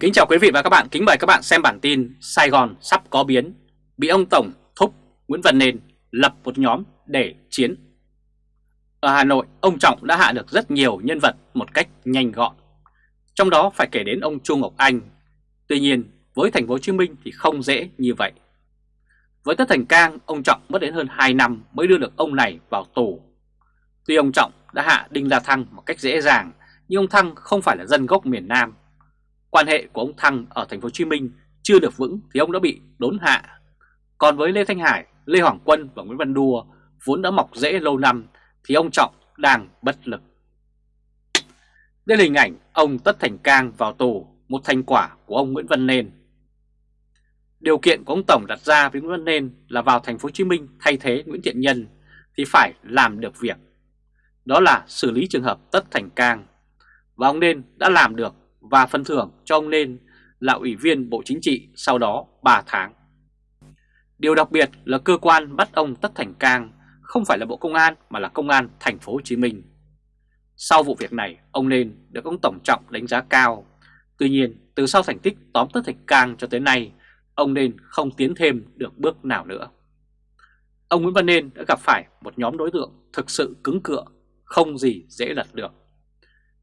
Kính chào quý vị và các bạn, kính mời các bạn xem bản tin Sài Gòn sắp có biến, bị ông Tổng thúc Nguyễn Văn Nên lập một nhóm để chiến. Ở Hà Nội, ông Trọng đã hạ được rất nhiều nhân vật một cách nhanh gọn. Trong đó phải kể đến ông Chu Ngọc Anh. Tuy nhiên, với thành phố Hồ Chí Minh thì không dễ như vậy. Với Tất Thành Cang, ông Trọng mất đến hơn 2 năm mới đưa được ông này vào tù. Tuy ông Trọng đã hạ Đinh La Thăng một cách dễ dàng, nhưng ông Thăng không phải là dân gốc miền Nam quan hệ của ông Thăng ở thành phố Hồ Chí Minh chưa được vững thì ông đã bị đốn hạ. Còn với Lê Thanh Hải, Lê Hoàng Quân và Nguyễn Văn Đua vốn đã mọc rễ lâu năm thì ông Trọng đang bất lực. Đây là hình ảnh ông Tất Thành Cang vào tù, một thành quả của ông Nguyễn Văn Nên. Điều kiện của ông Tổng đặt ra với Nguyễn Văn Nên là vào thành phố Hồ Chí Minh thay thế Nguyễn Thiện Nhân thì phải làm được việc. Đó là xử lý trường hợp Tất Thành Cang. Và ông Nên đã làm được và phần thưởng cho ông Nên là Ủy viên Bộ Chính trị sau đó 3 tháng. Điều đặc biệt là cơ quan bắt ông Tất Thành Cang không phải là Bộ Công an mà là Công an Thành phố Hồ Chí Minh. Sau vụ việc này, ông Nên được ông Tổng Trọng đánh giá cao. Tuy nhiên, từ sau thành tích tóm Tất Thành Cang cho tới nay, ông Nên không tiến thêm được bước nào nữa. Ông Nguyễn Văn Nên đã gặp phải một nhóm đối tượng thực sự cứng cựa, không gì dễ lật được.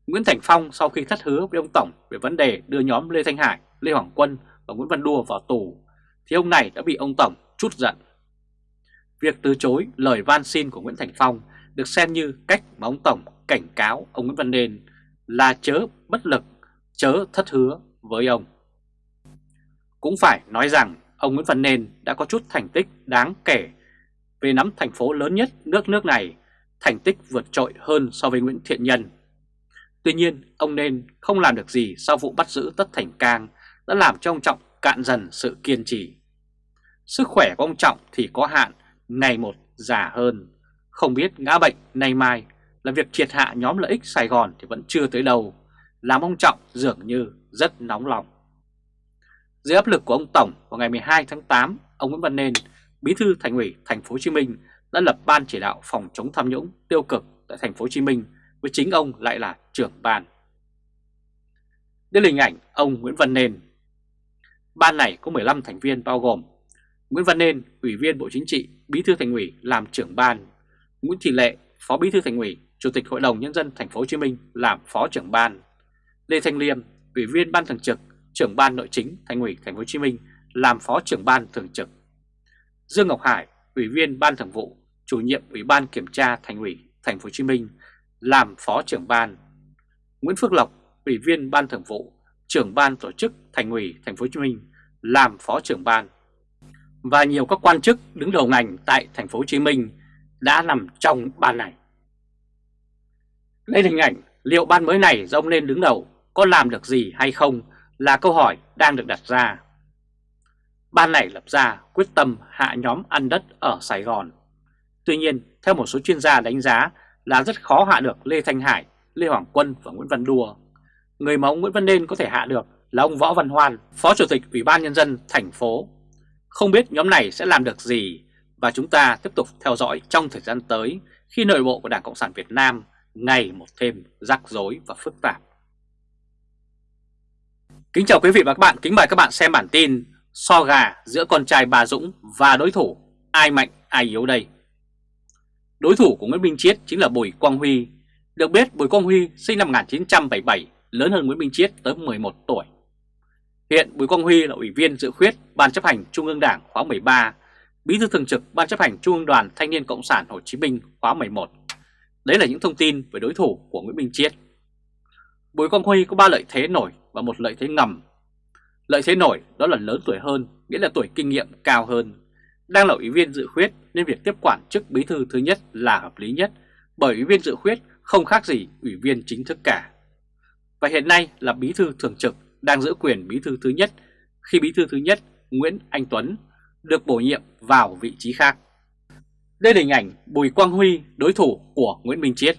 Nguyễn Thành Phong sau khi thất hứa với ông Tổng về vấn đề đưa nhóm Lê Thanh Hải, Lê Hoàng Quân và Nguyễn Văn Đua vào tù, thì ông này đã bị ông Tổng chút giận. Việc từ chối lời van xin của Nguyễn Thành Phong được xem như cách mà ông Tổng cảnh cáo ông Nguyễn Văn Nên là chớ bất lực, chớ thất hứa với ông. Cũng phải nói rằng ông Nguyễn Văn Nên đã có chút thành tích đáng kể về nắm thành phố lớn nhất nước nước này, thành tích vượt trội hơn so với Nguyễn Thiện Nhân Tuy nhiên, ông nên không làm được gì sau vụ bắt giữ Tất Thành Cang đã làm cho ông Trọng cạn dần sự kiên trì. Sức khỏe của ông Trọng thì có hạn, ngày một già hơn. Không biết ngã bệnh nay mai là việc triệt hạ nhóm lợi ích Sài Gòn thì vẫn chưa tới đâu, làm ông Trọng dường như rất nóng lòng. Dưới áp lực của ông Tổng vào ngày 12 tháng 8, ông Nguyễn Văn Nên, Bí thư Thành ủy Thành phố Hồ Chí Minh đã lập ban chỉ đạo phòng chống tham nhũng tiêu cực tại Thành phố Hồ Chí Minh với chính ông lại là trưởng ban. Đây là hình ảnh ông Nguyễn Văn Nên. Ban này có 15 thành viên bao gồm Nguyễn Văn Nên, Ủy viên Bộ Chính trị, Bí thư Thành ủy làm trưởng ban, Nguyễn Thị Lệ, Phó Bí thư Thành ủy, Chủ tịch Hội đồng nhân dân thành phố Hồ Chí Minh làm phó trưởng ban, Lê Thanh Liêm, Ủy viên Ban thường trực, trưởng ban Nội chính Thành ủy Thành phố Hồ Chí Minh làm phó trưởng ban thường trực. Dương Ngọc Hải, Ủy viên Ban Thường vụ, Chủ nhiệm Ủy ban Kiểm tra Thành ủy Thành phố Hồ Chí Minh làm Phó trưởng ban. Nguyễn Phước Lộc, Ủy viên Ban Thường vụ, trưởng ban tổ chức Thành ủy Thành phố Hồ Chí Minh làm Phó trưởng ban. Và nhiều các quan chức đứng đầu ngành tại Thành phố Hồ Chí Minh đã nằm trong ban này. Đây là hình ảnh liệu ban mới này do ông lên đứng đầu có làm được gì hay không là câu hỏi đang được đặt ra. Ban này lập ra quyết tâm hạ nhóm ăn đất ở Sài Gòn. Tuy nhiên, theo một số chuyên gia đánh giá là rất khó hạ được Lê Thanh Hải, Lê Hoàng Quân và Nguyễn Văn Đùa. Người mà ông Nguyễn Văn Nên có thể hạ được là ông Võ Văn Hoan, Phó Chủ tịch Ủy ban Nhân dân thành phố. Không biết nhóm này sẽ làm được gì và chúng ta tiếp tục theo dõi trong thời gian tới khi nội bộ của Đảng Cộng sản Việt Nam ngày một thêm rắc rối và phức tạp. Kính chào quý vị và các bạn, kính mời các bạn xem bản tin So gà giữa con trai bà Dũng và đối thủ, ai mạnh ai yếu đây. Đối thủ của Nguyễn Minh Chiết chính là Bùi Quang Huy. Được biết Bùi Quang Huy sinh năm 1977, lớn hơn Nguyễn Minh Chiết tới 11 tuổi. Hiện Bùi Quang Huy là Ủy viên dự khuyết Ban chấp hành Trung ương Đảng khóa 13, Bí thư thường trực Ban chấp hành Trung ương Đoàn Thanh niên Cộng sản Hồ Chí Minh khóa 11. Đấy là những thông tin về đối thủ của Nguyễn Minh Chiết. Bùi Quang Huy có 3 lợi thế nổi và một lợi thế ngầm. Lợi thế nổi đó là lớn tuổi hơn, nghĩa là tuổi kinh nghiệm cao hơn đang là ủy viên dự khuyết nên việc tiếp quản chức bí thư thứ nhất là hợp lý nhất bởi ủy viên dự khuyết không khác gì ủy viên chính thức cả. Và hiện nay là bí thư thường trực đang giữ quyền bí thư thứ nhất khi bí thư thứ nhất Nguyễn Anh Tuấn được bổ nhiệm vào vị trí khác. Đây là hình ảnh Bùi Quang Huy đối thủ của Nguyễn Minh Chiết.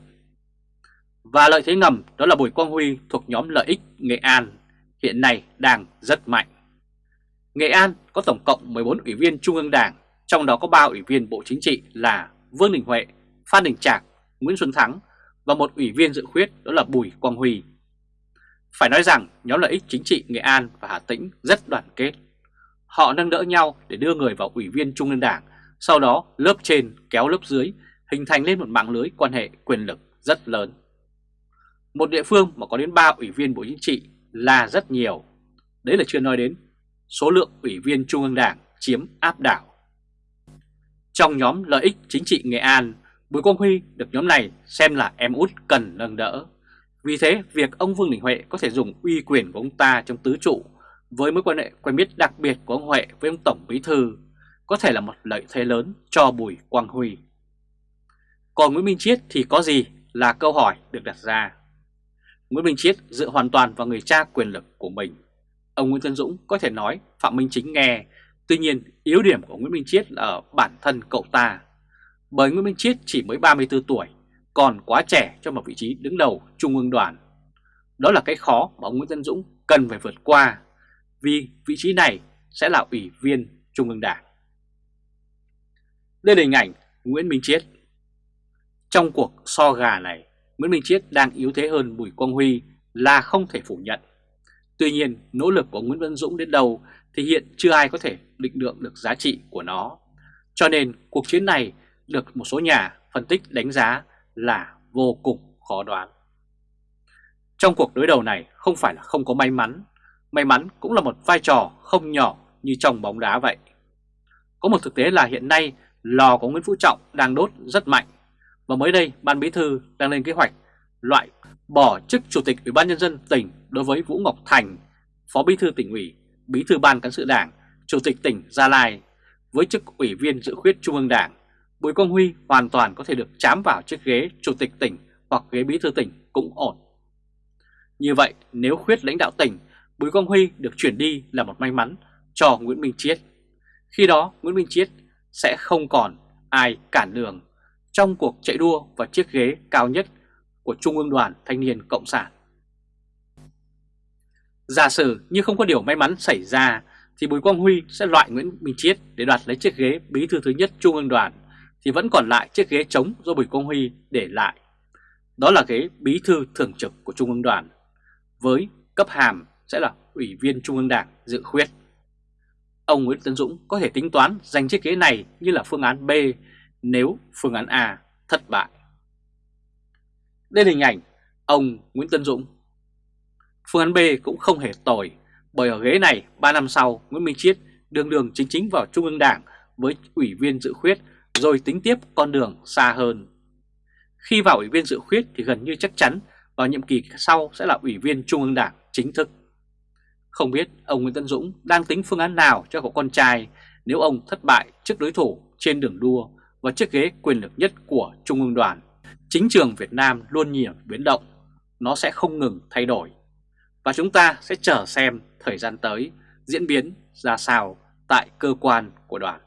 Và lợi thế ngầm đó là Bùi Quang Huy thuộc nhóm lợi ích Nghệ An hiện nay đang rất mạnh. Nghệ An có tổng cộng 14 ủy viên Trung ương Đảng, trong đó có 3 ủy viên Bộ Chính trị là Vương Đình Huệ, Phan Đình Trạc, Nguyễn Xuân Thắng và một ủy viên dự khuyết đó là Bùi Quang Huy. Phải nói rằng nhóm lợi ích chính trị Nghệ An và Hà Tĩnh rất đoàn kết. Họ nâng đỡ nhau để đưa người vào ủy viên Trung ương Đảng, sau đó lớp trên kéo lớp dưới, hình thành lên một mạng lưới quan hệ quyền lực rất lớn. Một địa phương mà có đến 3 ủy viên Bộ Chính trị là rất nhiều. Đấy là chưa nói đến số lượng ủy viên Trung ương Đảng chiếm áp đảo. Trong nhóm lợi ích chính trị Nghệ An, Bùi Quang Huy được nhóm này xem là em út cần nâng đỡ. Vì thế, việc ông Vương Đình Huệ có thể dùng uy quyền của ông ta trong tứ trụ với mối quan hệ quen biết đặc biệt của ông Huệ với ông Tổng Bí Thư có thể là một lợi thế lớn cho Bùi Quang Huy. Còn Nguyễn Minh Chiết thì có gì là câu hỏi được đặt ra. Nguyễn Minh Chiết dựa hoàn toàn vào người cha quyền lực của mình. Ông Nguyễn Tân Dũng có thể nói Phạm Minh Chính nghe, tuy nhiên yếu điểm của Nguyễn Minh Chiết là ở bản thân cậu ta. Bởi Nguyễn Minh Chiết chỉ mới 34 tuổi, còn quá trẻ cho một vị trí đứng đầu Trung ương đoàn. Đó là cái khó mà ông Nguyễn Tân Dũng cần phải vượt qua, vì vị trí này sẽ là ủy viên Trung ương Đảng. Đây là hình ảnh Nguyễn Minh Chiết. Trong cuộc so gà này, Nguyễn Minh Chiết đang yếu thế hơn Bùi Quang Huy là không thể phủ nhận. Tuy nhiên, nỗ lực của Nguyễn Văn Dũng đến đâu thì hiện chưa ai có thể định lượng được giá trị của nó. Cho nên cuộc chiến này được một số nhà phân tích đánh giá là vô cùng khó đoán. Trong cuộc đối đầu này không phải là không có may mắn, may mắn cũng là một vai trò không nhỏ như trong bóng đá vậy. Có một thực tế là hiện nay lò của Nguyễn Phú Trọng đang đốt rất mạnh và mới đây Ban Bí Thư đang lên kế hoạch loại bỏ chức Chủ tịch Ủy ban Nhân dân tỉnh đối với Vũ Ngọc Thành, Phó Bí Thư tỉnh ủy, Bí Thư Ban Cán sự Đảng, Chủ tịch tỉnh Gia Lai với chức Ủy viên dự khuyết Trung ương Đảng. Bùi Công Huy hoàn toàn có thể được chám vào chiếc ghế Chủ tịch tỉnh hoặc ghế Bí Thư tỉnh cũng ổn. Như vậy nếu khuyết lãnh đạo tỉnh, Bùi Công Huy được chuyển đi là một may mắn cho Nguyễn Minh Chiết. Khi đó Nguyễn Minh Chiết sẽ không còn ai cản đường trong cuộc chạy đua vào chiếc ghế cao nhất của Trung ương đoàn Thanh niên Cộng sản. Giả sử như không có điều may mắn xảy ra, thì Bùi Quang Huy sẽ loại Nguyễn Minh Chiết để đoạt lấy chiếc ghế bí thư thứ nhất Trung ương đoàn, thì vẫn còn lại chiếc ghế trống do Bùi Quang Huy để lại. Đó là ghế bí thư thường trực của Trung ương đoàn, với cấp hàm sẽ là Ủy viên Trung ương Đảng dự khuyết. Ông Nguyễn Tấn Dũng có thể tính toán giành chiếc ghế này như là phương án B nếu phương án A thất bại. Đây là hình ảnh ông Nguyễn Tân Dũng. Phương án B cũng không hề tồi, bởi ở ghế này 3 năm sau Nguyễn Minh Chiết đường đường chính chính vào Trung ương Đảng với ủy viên dự khuyết rồi tính tiếp con đường xa hơn. Khi vào ủy viên dự khuyết thì gần như chắc chắn vào nhiệm kỳ sau sẽ là ủy viên Trung ương Đảng chính thức. Không biết ông Nguyễn Tân Dũng đang tính phương án nào cho cậu con trai nếu ông thất bại trước đối thủ trên đường đua và chiếc ghế quyền lực nhất của Trung ương đoàn. Chính trường Việt Nam luôn nhiều biến động, nó sẽ không ngừng thay đổi. Và chúng ta sẽ chờ xem thời gian tới diễn biến ra sao tại cơ quan của đoàn.